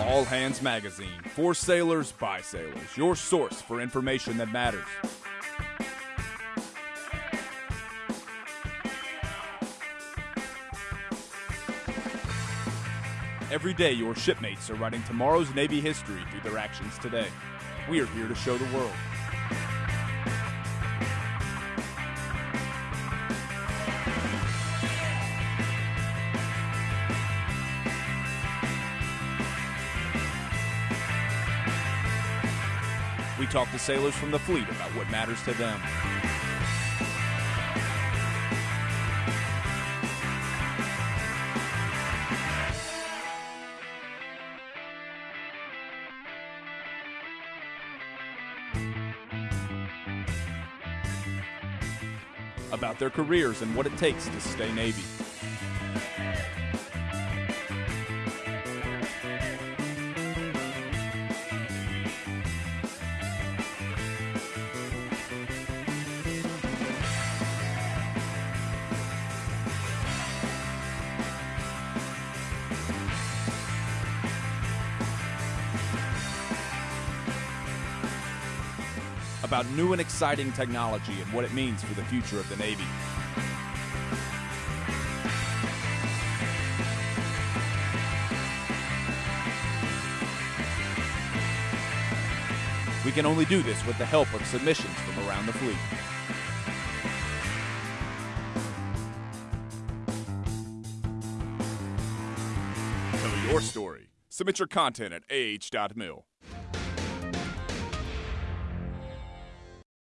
All Hands Magazine, for sailors by sailors, your source for information that matters. Every day, your shipmates are writing tomorrow's Navy history through their actions today. We are here to show the world. We talk to sailors from the fleet about what matters to them. About their careers and what it takes to stay Navy. About new and exciting technology and what it means for the future of the Navy. We can only do this with the help of submissions from around the fleet. Tell your story. Submit your content at ah.mil.